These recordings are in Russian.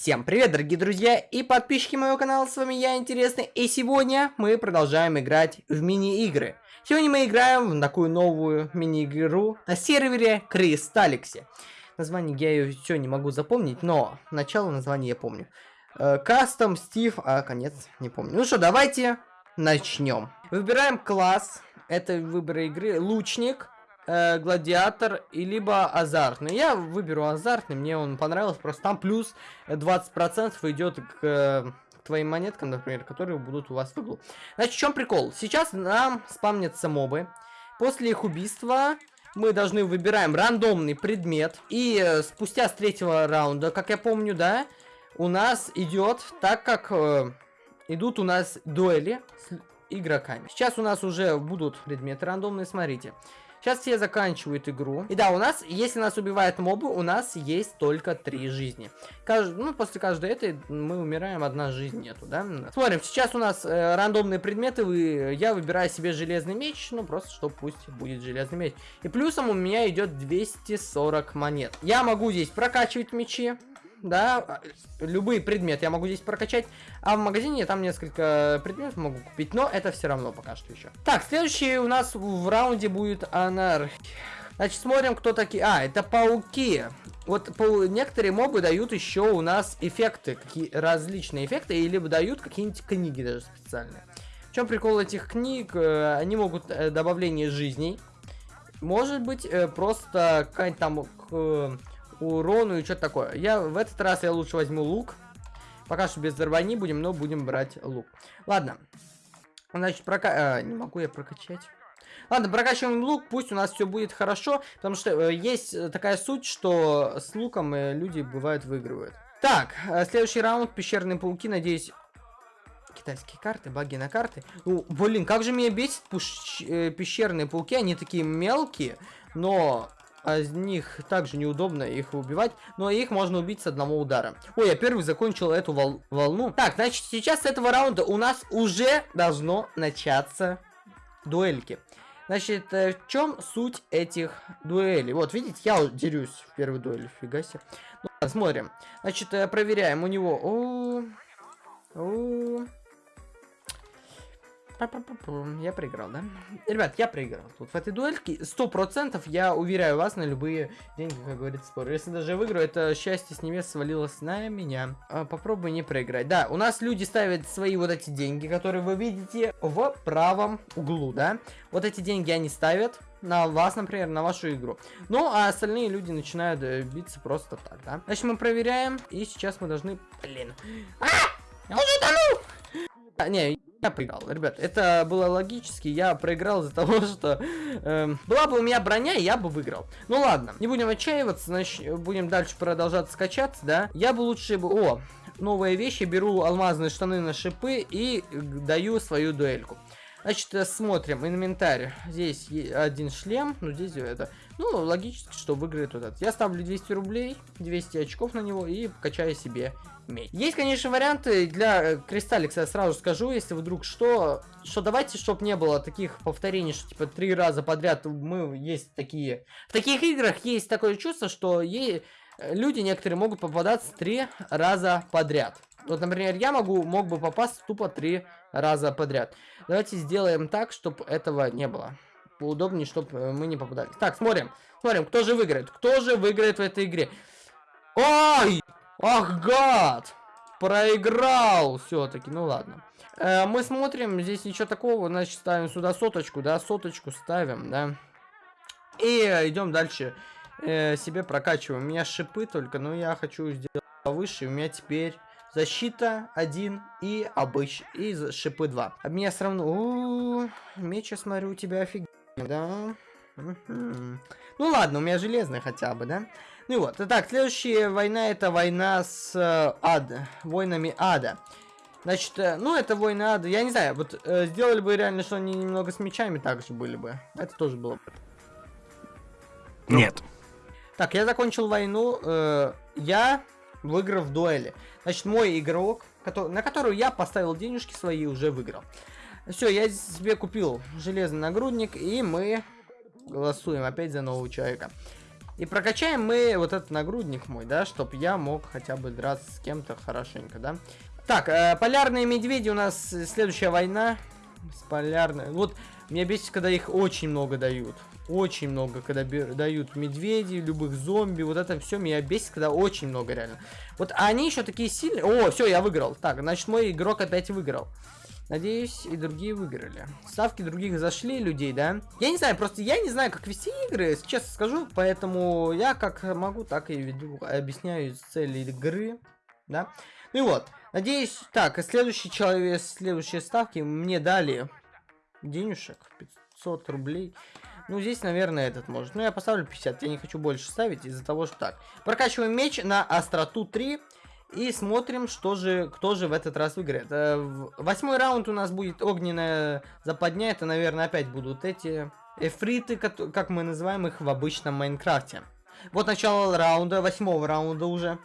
Всем привет, дорогие друзья и подписчики моего канала, с вами я, Интересный, и сегодня мы продолжаем играть в мини-игры. Сегодня мы играем в такую новую мини-игру на сервере Кристалликсе. Название я ее все не могу запомнить, но начало названия я помню. Кастом, Стив, а конец не помню. Ну что, давайте начнем. Выбираем класс, это выбор игры, лучник э, гладиатор и либо азартный. Я выберу азартный, мне он понравился, просто там плюс 20% идет к, э, твоим монеткам, например, которые будут у вас в углу. Значит, в чем прикол? Сейчас нам спамнятся мобы. После их убийства мы должны выбираем рандомный предмет. И э, спустя с третьего раунда, как я помню, да, у нас идет, так как э, идут у нас дуэли с игроками. Сейчас у нас уже будут предметы рандомные, смотрите. Сейчас все заканчивают игру. И да, у нас, если нас убивают мобы, у нас есть только три жизни. Кажд... Ну, после каждой этой мы умираем, одна жизнь нету, да? Смотрим, сейчас у нас э, рандомные предметы. Вы... Я выбираю себе железный меч, ну, просто, что пусть будет железный меч. И плюсом у меня идет 240 монет. Я могу здесь прокачивать мечи да, любые предметы я могу здесь прокачать, а в магазине там несколько предметов могу купить, но это все равно пока что еще. Так, следующий у нас в раунде будет анархия. Значит, смотрим, кто такие. А, это пауки. Вот по... некоторые мобы дают еще у нас эффекты, какие различные эффекты, или дают какие-нибудь книги даже специальные. В чем прикол этих книг? Э, они могут э, добавление жизней. Может быть, э, просто какая-нибудь там урону и что-то такое. Я в этот раз я лучше возьму лук. Пока что без взорваний будем, но будем брать лук. Ладно. Значит, прока... А, не могу я прокачать. Ладно, прокачиваем лук, пусть у нас все будет хорошо, потому что э, есть такая суть, что с луком э, люди бывают выигрывают. Так, э, следующий раунд, пещерные пауки, надеюсь... Китайские карты, баги на карты. Ну, блин, как же меня бесит пуш... э, пещерные пауки, они такие мелкие, но из них также неудобно их убивать, но их можно убить с одного удара. Ой, я первый закончил эту вол волну. Так, значит, сейчас с этого раунда у нас уже должно начаться дуэльки. Значит, э, в чем суть этих дуэлей? Вот, видите, я дерюсь в первой дуэли, фига себе. Ну, смотрим. Значит, э, проверяем у него... О -о -о я проиграл, да? Ребят, я проиграл. Тут в этой дуэльке сто процентов я уверяю вас на любые деньги, как говорится, спор. Если даже выиграю, это счастье с небес свалилось на меня. А, попробуй не проиграть. Да, у нас люди ставят свои вот эти деньги, которые вы видите в правом углу, да? Вот эти деньги они ставят на вас, например, на вашу игру. Ну, а остальные люди начинают э, биться просто так, да? Значит, мы проверяем, и сейчас мы должны... Блин. А! Я уже тону! А, не, я проиграл, ребят, это было логически, я проиграл из-за того, что э, была бы у меня броня, я бы выиграл. Ну ладно, не будем отчаиваться, значит, будем дальше продолжать скачаться, да. Я бы лучше бы, о, новые вещи, беру алмазные штаны на шипы и даю свою дуэльку. Значит, э, смотрим, инвентарь. Здесь один шлем, ну здесь это. Ну, логически, что выиграет вот этот. Я ставлю 200 рублей, 200 очков на него и качаю себе меч. Есть, конечно, варианты для э, Кристалликса, я сразу скажу, если вдруг что, что давайте, чтобы не было таких повторений, что типа три раза подряд мы есть такие... В таких играх есть такое чувство, что ей люди некоторые могут попадаться три раза подряд. Вот, например, я могу, мог бы попасть тупо три раза подряд. Давайте сделаем так, чтобы этого не было. Поудобнее, чтобы э, мы не попадали. Так, смотрим. Смотрим, кто же выиграет. Кто же выиграет в этой игре. Ой! Ах, гад! Проиграл все-таки. Ну ладно. Э, мы смотрим, здесь ничего такого. Значит, ставим сюда соточку, да? Соточку ставим, да? И идем дальше. Э, себе прокачиваем. У меня шипы только, но я хочу сделать повыше. У меня теперь Защита 1 и обыч и шипы 2. А меня все равно... -у, меч, я смотрю, у тебя офигенно, да? Ну ладно, у меня железный хотя бы, да? Ну и вот. Итак, следующая война это война с э, ад, войнами ада. Значит, э, ну это войны ада. Я не знаю, вот э, сделали бы реально, что они немного с мечами также были бы. Это тоже было бы. Нет. Так, я закончил войну. Э, я выиграв дуэли. Значит, мой игрок, который, на которую я поставил денежки свои, уже выиграл. Все, я себе купил железный нагрудник, и мы голосуем опять за нового человека. И прокачаем мы вот этот нагрудник мой, да, чтобы я мог хотя бы драться с кем-то хорошенько, да. Так, э, полярные медведи у нас следующая война. С полярной. Вот, меня бесит, когда их очень много дают. Очень много, когда дают медведи, любых зомби. Вот это все меня бесит, когда очень много реально. Вот они еще такие сильные. О, все, я выиграл. Так, значит, мой игрок опять выиграл. Надеюсь, и другие выиграли. Ставки других зашли людей, да? Я не знаю, просто я не знаю, как вести игры, честно скажу. Поэтому я как могу, так и веду. Объясняю цели игры, да? Ну и вот. Надеюсь, так, следующий человек, следующие ставки мне дали денежек. 500 рублей. Ну, здесь, наверное, этот может. Ну, я поставлю 50. Я не хочу больше ставить из-за того, что так. Прокачиваем меч на остроту 3. И смотрим, что же, кто же в этот раз выиграет. Э, восьмой раунд у нас будет огненная западня. Это, наверное, опять будут эти эфриты, как мы называем их в обычном Майнкрафте. Вот начало раунда, восьмого раунда уже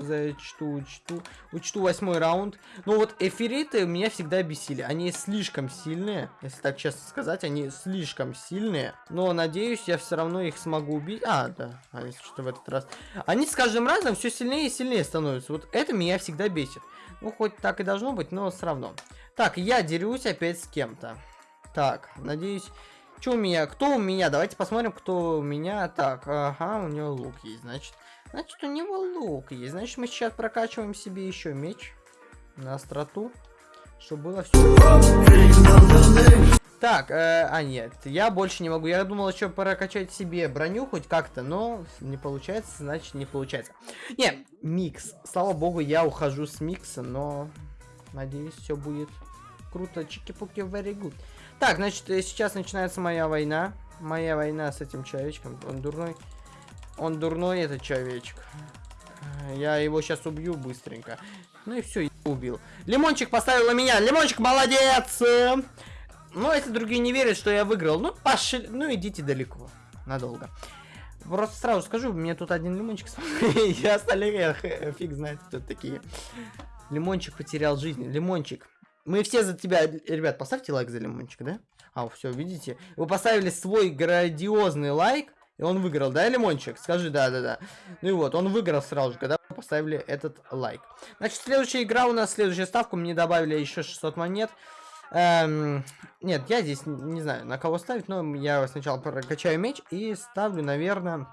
зачту, учту. Учту восьмой раунд. Ну вот эфириты меня всегда бесили. Они слишком сильные, если так честно сказать. Они слишком сильные. Но надеюсь, я все равно их смогу убить. А, да, а если что в этот раз. Они с каждым разом все сильнее и сильнее становятся. Вот это меня всегда бесит. Ну, хоть так и должно быть, но все равно. Так, я дерюсь опять с кем-то. Так, надеюсь... Что у меня? Кто у меня? Давайте посмотрим, кто у меня. Так, ага, у него лук есть, значит. Значит, у него лук есть. Значит, мы сейчас прокачиваем себе еще меч на остроту, чтобы было все. Так, э, а нет, я больше не могу. Я думал еще прокачать себе броню хоть как-то, но не получается, значит не получается. Не, микс. Слава богу, я ухожу с микса, но надеюсь, все будет круто. Чики-пуки, very good. Так, значит, э, сейчас начинается моя война. Моя война с этим человечком. Он дурной. Он дурной, этот человечек. Я его сейчас убью быстренько. Ну и все, убил. Лимончик поставил на меня. Лимончик молодец! Ну, если другие не верят, что я выиграл, ну, пошли. Ну, идите далеко. Надолго. Просто сразу скажу, мне тут один лимончик Я остальные фиг знает, кто такие. Лимончик потерял жизнь. Лимончик. Мы все за тебя... Ребят, поставьте лайк за лимончик, да? А, все, видите? Вы поставили свой грандиозный лайк. И он выиграл, да, Лимончик? Скажи, да-да-да. Ну и вот, он выиграл сразу же, когда поставили этот лайк. Значит, следующая игра у нас, следующая ставка, мне добавили еще 600 монет. Эм, нет, я здесь не знаю, на кого ставить, но я сначала прокачаю меч и ставлю, наверное...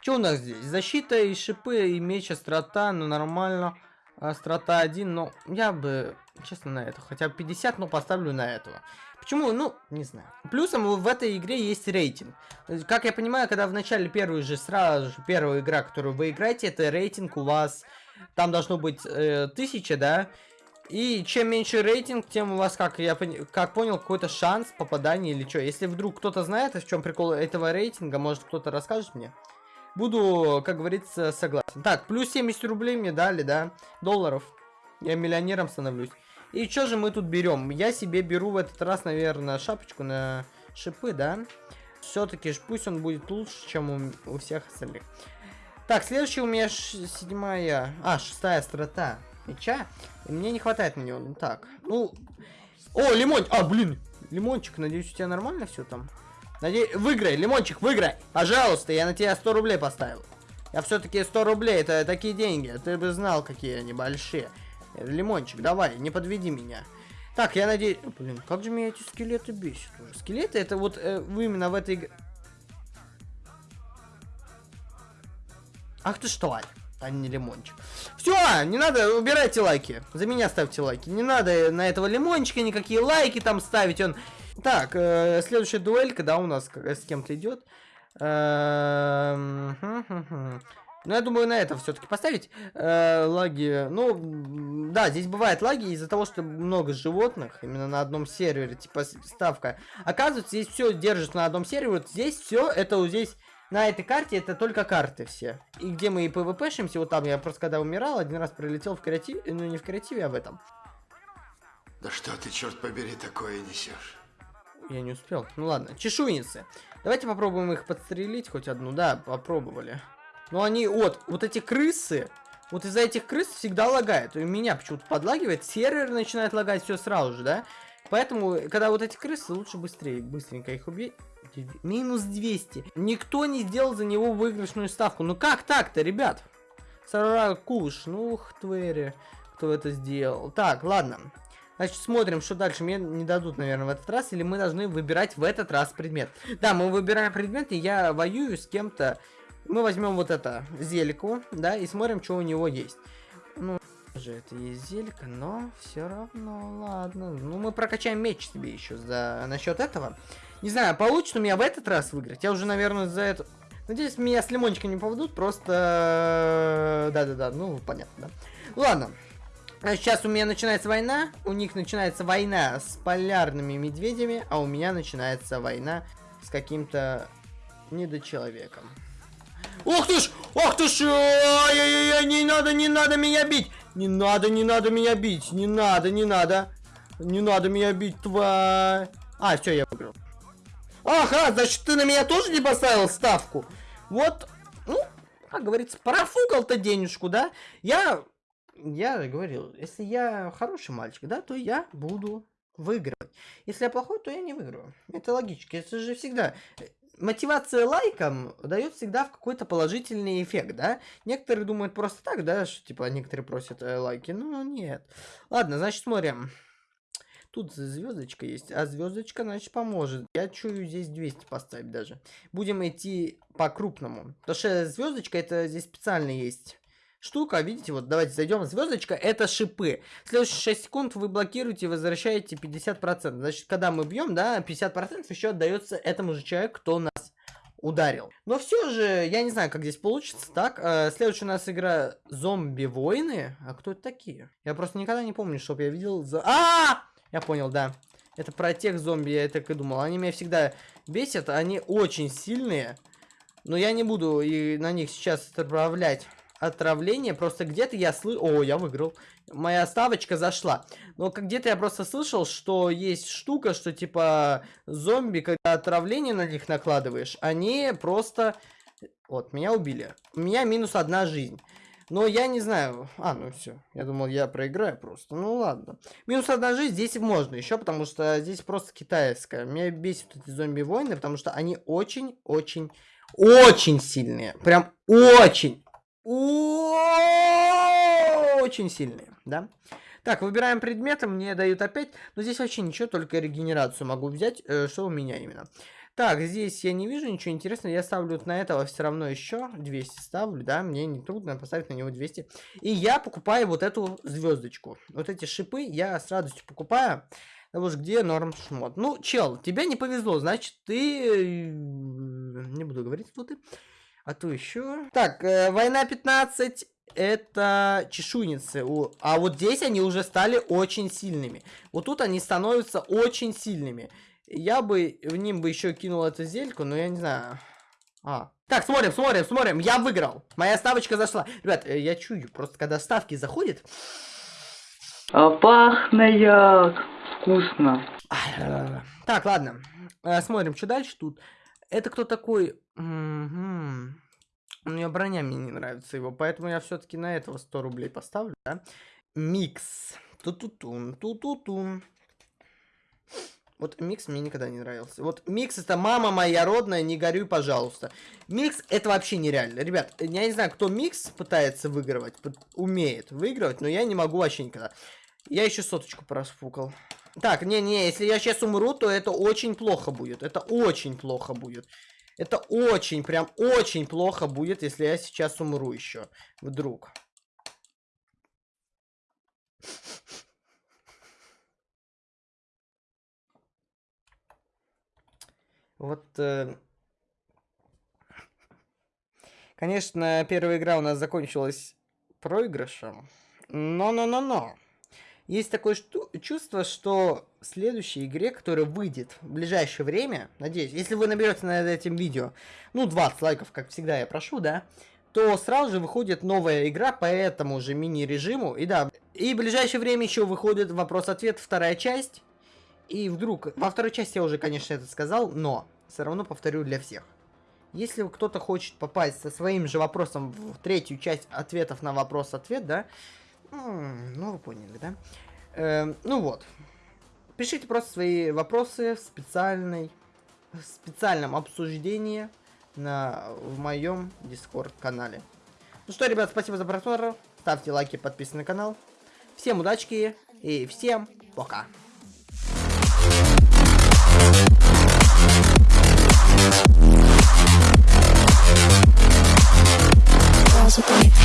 Что у нас здесь? Защита и шипы, и меч, острота, ну нормально. Острота 1, но я бы, честно, на это. Хотя бы 50, но поставлю на этого. Почему? Ну, не знаю. Плюсом в этой игре есть рейтинг. Как я понимаю, когда в начале первой же, сразу же, первая игра, которую вы играете, это рейтинг у вас, там должно быть э, да? И чем меньше рейтинг, тем у вас, как я как понял, какой-то шанс попадания или что. Если вдруг кто-то знает, в чем прикол этого рейтинга, может кто-то расскажет мне. Буду, как говорится, согласен. Так, плюс 70 рублей мне дали, да, долларов. Я миллионером становлюсь. И что же мы тут берем? Я себе беру в этот раз, наверное, шапочку на шипы, да? Все-таки пусть он будет лучше, чем у, у всех остальных. Так, следующая у меня седьмая... А, шестая страта меча. И мне не хватает на него. Ну так, ну... О, лимон! А, блин! Лимончик, надеюсь, у тебя нормально все там? Надеюсь, выиграй, лимончик, выиграй! Пожалуйста, я на тебя 100 рублей поставил. Я все-таки 100 рублей, это такие деньги. Ты бы знал, какие они большие. Лимончик, давай, не подведи меня. Так, я надеюсь... Блин, как же меня эти скелеты бесят уже. Скелеты это вот э, вы именно в этой... Ах ты что, а не лимончик. Все, не надо, убирайте лайки. За меня ставьте лайки. Не надо на этого лимончика никакие лайки там ставить. Он... Так, э, следующая дуэль, когда у нас с кем-то идет. Ну, я думаю, на это все-таки поставить э, лаги. Ну, да, здесь бывают лаги из-за того, что много животных именно на одном сервере, типа ставка. Оказывается, здесь все держится на одном сервере. Вот здесь все, это вот здесь, на этой карте, это только карты все. И где мы и пвпшимся, вот там я просто когда умирал, один раз прилетел в креативе, ну не в креативе, а в этом. Да что ты, черт побери, такое несешь? Я не успел. Ну ладно, чешуйницы. Давайте попробуем их подстрелить, хоть одну. Да, попробовали. Но они, вот, вот эти крысы, вот из-за этих крыс всегда лагает. У меня почему-то подлагивает, сервер начинает лагать все сразу же, да? Поэтому, когда вот эти крысы, лучше быстрее, быстренько их убить. Минус 200. Никто не сделал за него выигрышную ставку. Ну как так-то, ребят? Саракуш, ну твери, кто это сделал. Так, ладно. Значит, смотрим, что дальше. Мне не дадут, наверное, в этот раз. Или мы должны выбирать в этот раз предмет. Да, мы выбираем предмет, и я воюю с кем-то. Мы возьмем вот это, зельку, да, и смотрим, что у него есть. Ну, же это есть зелька, но все равно, ладно. Ну, мы прокачаем меч себе еще за насчет этого. Не знаю, получится у меня в этот раз выиграть. Я уже, наверное, за это... Надеюсь, меня с лимончиком не поведут, просто... Да-да-да, ну, понятно, да. Ладно. Сейчас у меня начинается война, у них начинается война с полярными медведями, а у меня начинается война с каким-то недочеловеком. Ух ты ж! Ух ты ж! Ай-яй-яй, не надо, не надо меня бить! Не надо, не надо меня бить! Не надо, не надо! Не надо меня бить, тварь! А, все, я выиграл. Ага, значит, ты на меня тоже не поставил ставку? Вот, ну, как говорится, профукал-то денежку, да? Я, я говорил, если я хороший мальчик, да, то я буду выигрывать. Если я плохой, то я не выиграю. Это логично. Это же всегда... Мотивация лайком дает всегда в какой-то положительный эффект, да? Некоторые думают просто так, да, что типа некоторые просят э, лайки. Ну, нет. Ладно, значит, смотрим. Тут звездочка есть, а звездочка, значит, поможет. Я чую здесь 200 поставить даже. Будем идти по-крупному. Потому что звездочка, это здесь специально есть штука. Видите, вот давайте зайдем. Звездочка это шипы. Следующие 6 секунд вы блокируете и возвращаете 50%. Значит, когда мы бьем, да, 50% еще отдается этому же человеку, кто нас ударил. Но все же, я не знаю, как здесь получится. Так, э, следующая у нас игра Зомби-войны. А кто это такие? Я просто никогда не помню, чтобы я видел... За... А! -а, -а! Я понял, да. Это про тех зомби, я так и думал. Они меня всегда бесят, они очень сильные. Но я не буду и на них сейчас отправлять отравление. Просто где-то я слышал... О, я выиграл. Моя ставочка зашла. Но где-то я просто слышал, что есть штука, что типа зомби, когда отравление на них накладываешь, они просто... Вот, меня убили. У меня минус одна жизнь. Но я не знаю. А, ну все. Я думал, я проиграю просто. Ну ладно. Минус одна жизнь здесь можно еще, потому что здесь просто китайская. Меня бесит эти зомби-войны, потому что они очень-очень, очень сильные. Прям очень, очень сильные, да? Так, выбираем предметы, мне дают опять. Но здесь вообще ничего, только регенерацию могу взять. Э, что у меня именно? Так, здесь я не вижу ничего интересного. Я ставлю вот на этого все равно еще 200 ставлю, да, мне не трудно поставить на него 200. И я покупаю вот эту звездочку. Вот эти шипы я с радостью покупаю. Потому что где норм шмот. Ну, чел, тебе не повезло, значит, ты... Э, не буду говорить, кто ты. А то еще... Так, э, война 15 это чешуйницы. А вот здесь они уже стали очень сильными. Вот тут они становятся очень сильными. Я бы в ним бы еще кинул эту зельку, но я не знаю. А. Так, смотрим, смотрим, смотрим. Я выиграл. Моя ставочка зашла. Ребят, э, я чую, просто когда ставки заходят... А пахнет вкусно. Так, ладно. Э, смотрим, что дальше тут. Это кто такой? Угу. У меня броня мне не нравится его, поэтому я все-таки на этого 100 рублей поставлю, да? Микс. Ту-ту-тун, ту-ту-тун. Вот микс мне никогда не нравился. Вот микс это мама моя родная, не горюй, пожалуйста. Микс это вообще нереально. Ребят, я не знаю, кто микс пытается выигрывать, умеет выигрывать, но я не могу вообще никогда. Я еще соточку просфукал. Так, не-не, если я сейчас умру, то это очень плохо будет. Это очень плохо будет. Это очень, прям очень плохо будет, если я сейчас умру еще. Вдруг. Вот, э... конечно, первая игра у нас закончилась проигрышем, но-но-но-но. Есть такое чувство, что в следующей игре, которая выйдет в ближайшее время, надеюсь, если вы наберете над этим видео, ну, 20 лайков, как всегда я прошу, да, то сразу же выходит новая игра по этому же мини-режиму. И да, и в ближайшее время еще выходит вопрос-ответ, вторая часть. И вдруг, во второй части я уже, конечно, это сказал, но все равно повторю для всех. Если кто-то хочет попасть со своим же вопросом в третью часть ответов на вопрос-ответ, да, ну вы поняли, да? Э, ну вот. Пишите просто свои вопросы в специальной в специальном обсуждении на в моем дискорд канале. Ну что, ребят, спасибо за просмотр. Ставьте лайки, подписывайтесь на канал. Всем удачки и всем пока. girls with